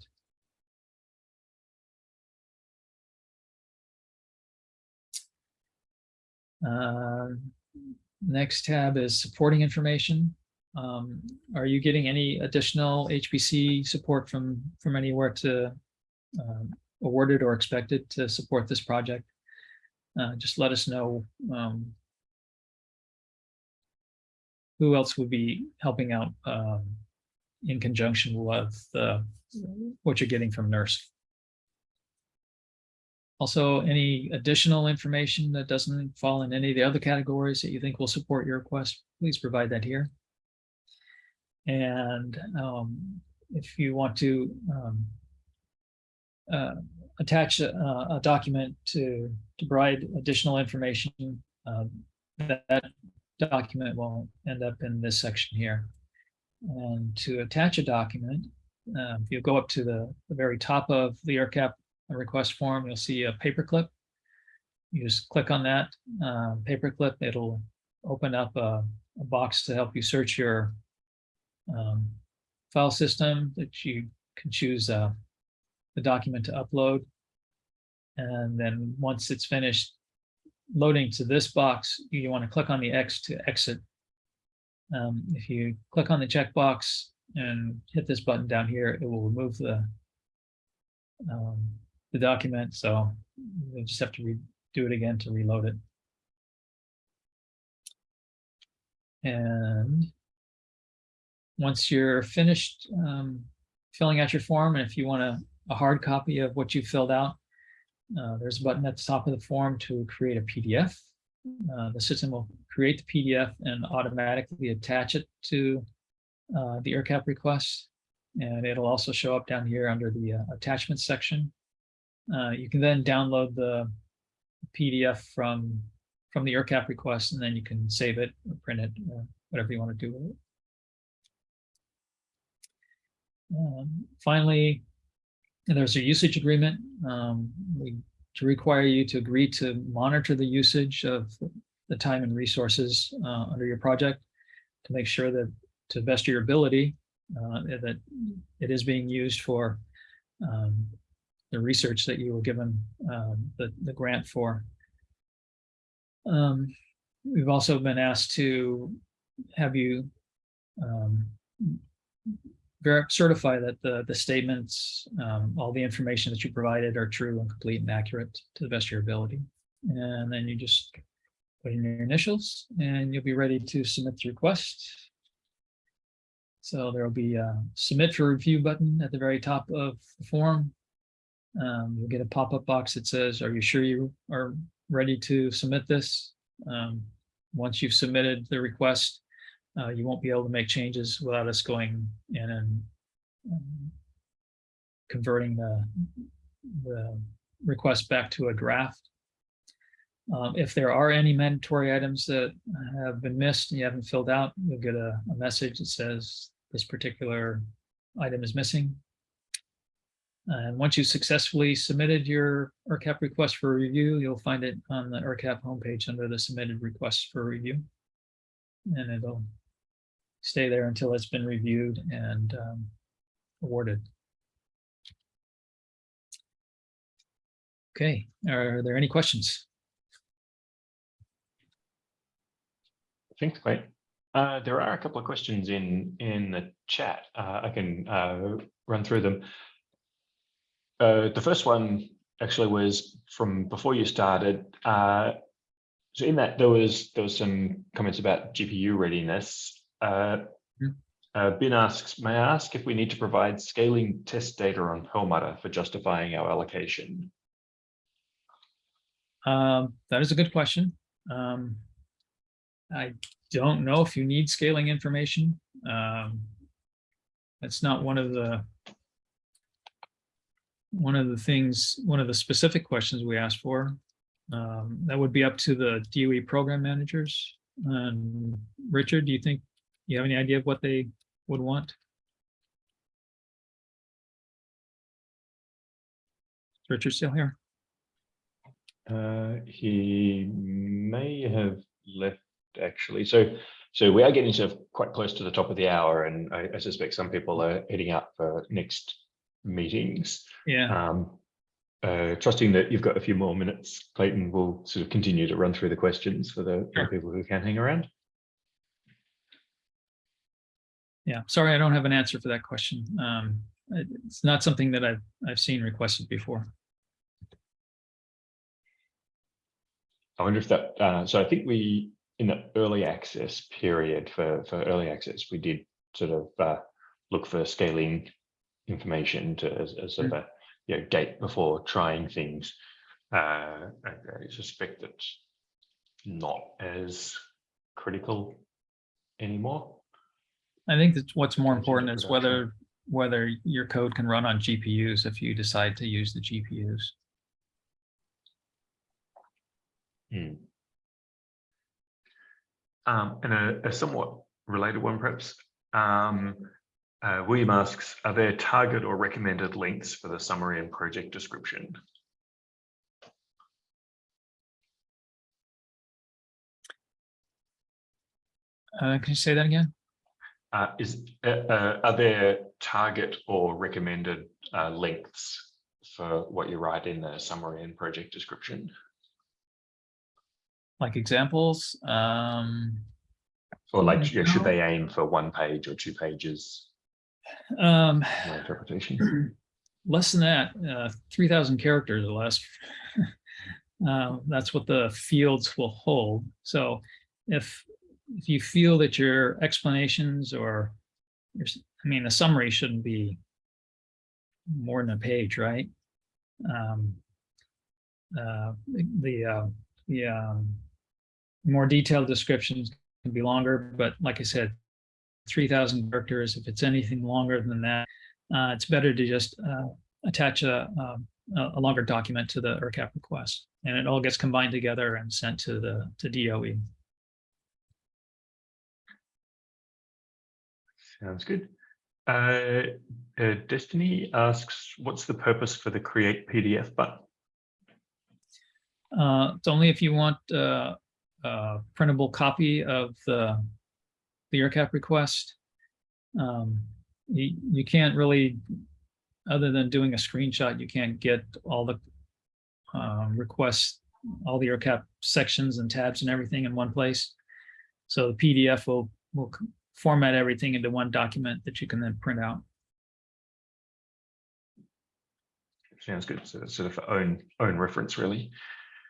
Uh, Next tab is supporting information. Um, are you getting any additional HPC support from, from anywhere to um, awarded or expected to support this project? Uh, just let us know um, who else would be helping out um, in conjunction with uh, what you're getting from NERSC. Also, any additional information that doesn't fall in any of the other categories that you think will support your request, please provide that here. And um, if you want to um, uh, attach a, a document to, to provide additional information, um, that, document will end up in this section here. And to attach a document, uh, you go up to the, the very top of the ERCAP a request form, you'll see a paperclip. You just click on that uh, paperclip, it'll open up a, a, box to help you search your um, file system that you can choose uh, the document to upload. And then once it's finished loading to this box, you want to click on the X to exit. Um, if you click on the checkbox and hit this button down here, it will remove the um, the document, so you'll just have to redo it again to reload it. And once you're finished um, filling out your form, and if you want a, a hard copy of what you filled out, uh, there's a button at the top of the form to create a PDF. Uh, the system will create the PDF and automatically attach it to uh, the ERCAP request. And it'll also show up down here under the uh, attachments section. Uh, you can then download the PDF from from the ERCAP request, and then you can save it or print it, or whatever you want to do with it. Um, finally, there's a usage agreement. Um, we to require you to agree to monitor the usage of the time and resources uh, under your project to make sure that to best of your ability uh, that it is being used for um, the research that you were given um, the, the grant for. Um, we've also been asked to have you um, certify that the, the statements, um, all the information that you provided are true and complete and accurate to the best of your ability. And then you just put in your initials and you'll be ready to submit the request. So there will be a submit for review button at the very top of the form. Um, you'll get a pop-up box that says, are you sure you are ready to submit this? Um, once you've submitted the request, uh, you won't be able to make changes without us going in and um, converting the, the request back to a draft. Um, if there are any mandatory items that have been missed and you haven't filled out, you'll get a, a message that says this particular item is missing. And once you've successfully submitted your ERCAP request for review, you'll find it on the ERCAP homepage under the submitted requests for review. And it'll stay there until it's been reviewed and um, awarded. Okay, are there any questions? Thanks, Clay. Uh, there are a couple of questions in in the chat. Uh, I can uh, run through them. Uh, the first one actually was from before you started. Uh, so in that there was there was some comments about GPU readiness. Uh, uh, Ben asks, may I ask if we need to provide scaling test data on Perlmutter for justifying our allocation? Um, that is a good question. Um, I don't know if you need scaling information. Um, that's not one of the one of the things, one of the specific questions we asked for. Um, that would be up to the DOE program managers. And Richard, do you think you have any idea of what they would want? Is Richard still here? Uh, he may have left actually. So, so we are getting sort of quite close to the top of the hour, and I, I suspect some people are heading out for next meetings. Yeah. Um, uh, trusting that you've got a few more minutes, Clayton will sort of continue to run through the questions for the, Sure. people who can hang around. Yeah, sorry, I don't have an answer for that question. Um, it's not something that I've, I've seen requested before. I wonder if that, uh, so I think we, in the early access period for, for early access, we did sort of uh, look for scaling information to as, as sort of a you know, gate before trying things. Uh, I, I suspect it's not as critical anymore. I think that what's more important is whether, whether your code can run on GPUs if you decide to use the GPUs. Hmm. Um, and a, a somewhat related one, perhaps. Um, uh, William asks, are there target or recommended links for the summary and project description? Uh, can you say that again? Uh, is uh, uh, are there target or recommended uh, lengths for what you write in the summary and project description? Like examples? Um, Or like, yeah, should they aim for one page or two pages? Um, My interpretation. *clears throat* less than that, uh, three thousand characters or less. *laughs* Uh, that's what the fields will hold. So if, if you feel that your explanations or your, I mean, the summary shouldn't be more than a page, right? Um, uh, the- the, uh, the, um, more detailed descriptions can be longer, but like I said, three thousand characters, if it's anything longer than that, uh, it's better to just, uh, attach a, um, a, a longer document to the ERCAP request. And it all gets combined together and sent to the, to. DOE. Sounds good. Uh, uh, Destiny asks, what's the purpose for the create PDF button? Uh, it's only if you want, uh, a printable copy of the, the ERCAP request. Um, you, you can't really, other than doing a screenshot, you can't get all the um, requests, all the ERCAP sections and tabs and everything in one place. So the PDF will, will format everything into one document that you can then print out. Sounds good. So that's sort of for own own reference, really.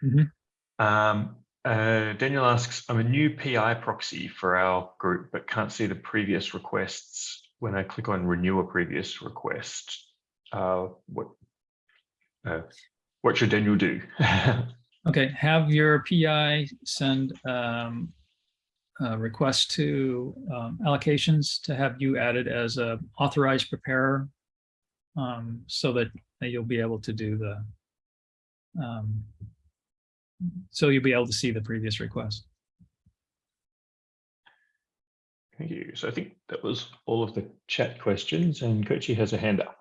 Mhm. Um, uh, Daniel asks, I'm a new PI proxy for our group, but can't see the previous requests when I click on renew a previous request. Uh, what uh, what should Daniel do? *laughs* Okay, have your PI send um, a request to um, allocations to have you added as a authorized preparer um, so that that you'll be able to do the um, so you'll be able to see the previous request. Thank you. So I think that was all of the chat questions and Kochi has a hand up.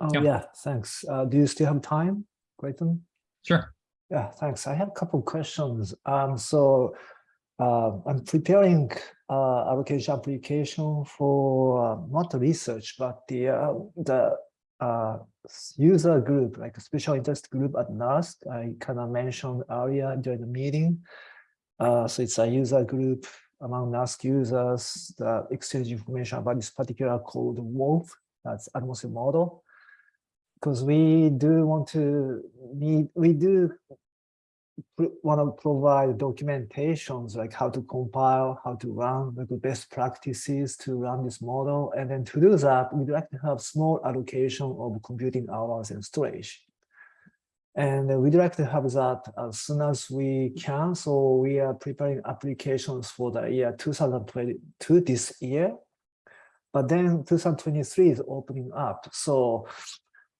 Oh, Yeah. yeah, thanks. Uh, do you still have time, Clayton? Sure. Yeah, thanks. I have a couple questions. Um, so uh, I'm preparing uh, allocation application for uh, not the research, but the uh, the uh, user group, like a special interest group at NERSC. I kind of mentioned earlier during the meeting. Uh, so it's a user group among NERSC users that exchange information about this particular code WRF, that's atmosphere model because we do want to need we do want to provide documentations like how to compile how to run like the best practices to run this model. And then to do that we'd like to have small allocation of computing hours and storage. And we'd like to have that as soon as we can. So we are preparing applications for the year 2022 this year. But then 2023 is opening up. So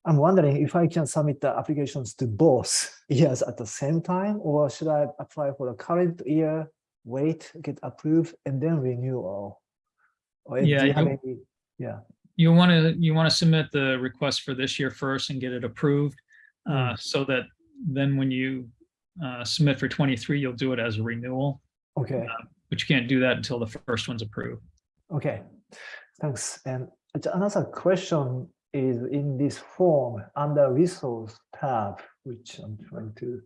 I'm wondering if I can submit the applications to both *laughs* years at the same time, or should I apply for the current year, wait, get approved, and then renewal? Or Yeah, you you- any- Yeah, You want to, you want to submit the request for this year first and get it approved. uh, So that then when you uh, submit for 23, you'll do it as a renewal, okay, but you can't do that until the first one's approved. okay, thanks. And another question is in this form under resource tab, which I'm trying to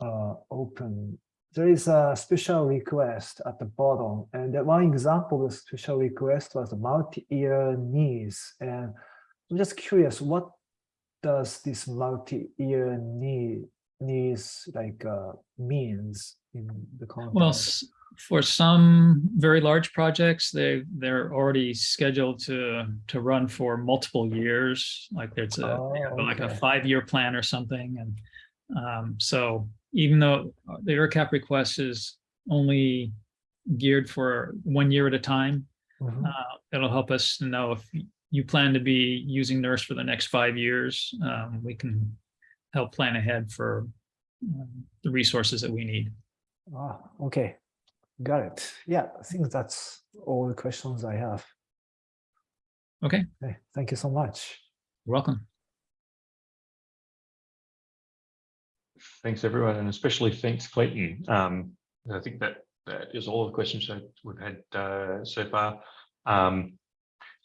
uh, open. There is a special request at the bottom, and one example of special request was multi-year needs. And I'm just curious, what does this multi-year need needs like uh, means in the context? Well, for some very large projects, they, they're already scheduled to, to run for multiple years. Like there's a, Oh, like a five-year plan or something. And um, so even though the ERCAP request is only geared for one year at a time, Mhm. uh, it'll help us to know if you plan to be using NERSC for the next five years. um, We can help plan ahead for um, the resources that we need. Ah, okay, got it. Yeah, I think that's all the questions I have. Okay, Okay, thank you so much. you're welcome. Thanks, everyone, and especially thanks, Clayton. Um, I think that that is all the questions that we've had uh, so far. Um,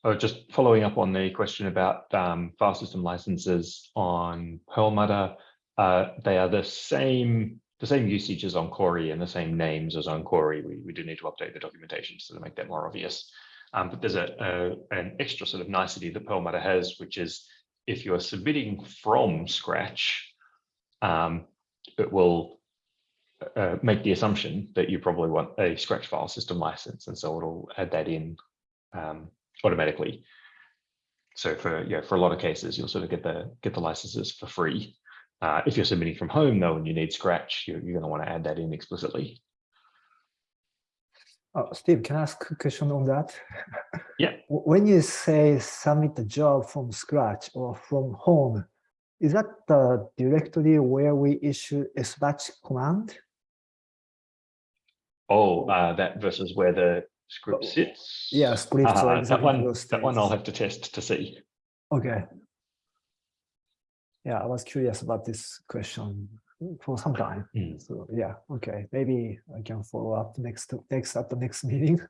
I was just following up on the question about um, file system licenses on Perlmutter. Uh, they are the same the same usage as on Cori and the same names as on Cori. We, we do need to update the documentation to make that more obvious. Um, but there's a, a an extra sort of nicety that Perlmutter has, which is if you're submitting from scratch, um, it will uh, make the assumption that you probably want a scratch file system license, and so it'll add that in um, automatically. So for yeah, for a lot of cases, you'll sort of get the get the licenses for free. Uh, if you're submitting from home though, and you need scratch, you're, you're going to want to add that in explicitly. Oh, Steve, can I ask a question on that? Yeah. *laughs* When you say submit the job from scratch or from home, is that the directory where we issue a batch command? Oh, uh, that versus where the script Oh, sits. Yeah, scripts Uh, that one, that one I'll have to test to see. Okay. Yeah, I was curious about this question for some time. Mm. So yeah, okay, maybe I can follow up next next at the next meeting. *laughs*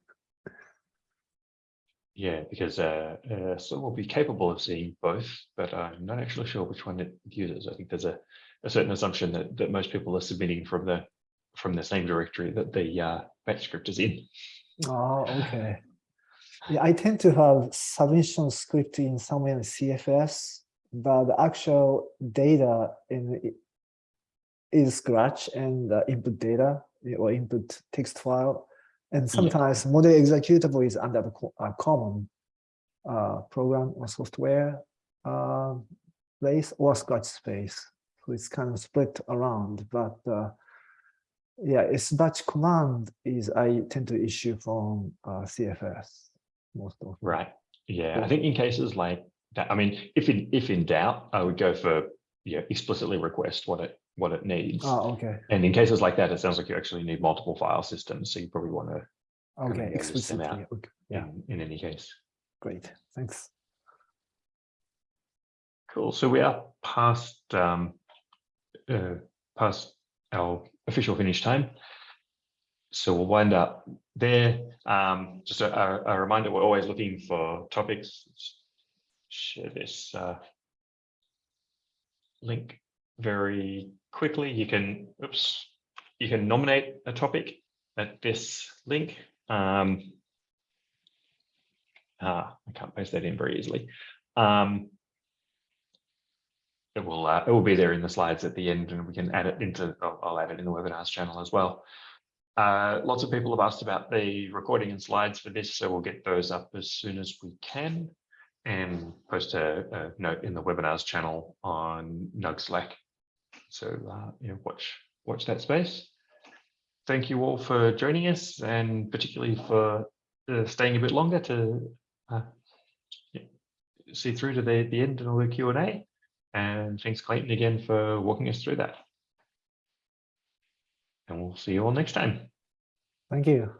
Yeah, because uh, uh, so we'll be capable of seeing both, but I'm not actually sure which one it uses. I think there's a, a certain assumption that that most people are submitting from the from the same directory that the uh, batch script is in. Oh, okay. Yeah, I tend to have submission script in somewhere in CFS, but the actual data in is Scratch and the input data or input text file. And sometimes model executable is under the uh, common uh, program or software uh, place or Scratch space. So it's kind of split around, but uh, yeah, it's batch command is I tend to issue from uh, CFS most of. Right. Yeah, I think in cases like I mean, if in if in doubt, I would go for yeah, explicitly request what it what it needs. Oh, okay, And in cases like that, it sounds like you actually need multiple file systems, so you probably want to okay, and notice them explicitly. out. Okay, yeah, in, in any case. great, thanks. Cool. So we are past um, uh, past our official finish time. So we'll wind up there. Um, just a- a reminder, we're always looking for topics. Share this uh, link very quickly. You can, oops, you can nominate a topic at this link. Um, ah, I can't paste that in very easily. Um, it will uh, it will be there in the slides at the end, and we can add it into. I'll, I'll add it in the webinars channel as well. Uh, lots of people have asked about the recording and slides for this, so we'll get those up as soon as we can, and post a, a note in the webinars channel on NUG Slack. So uh, you know, watch watch that space. Thank you all for joining us, and particularly for uh, staying a bit longer to uh, see through to the the end and all the Q and A. And thanks, Clayton, again for walking us through that. And we'll see you all next time. Thank you.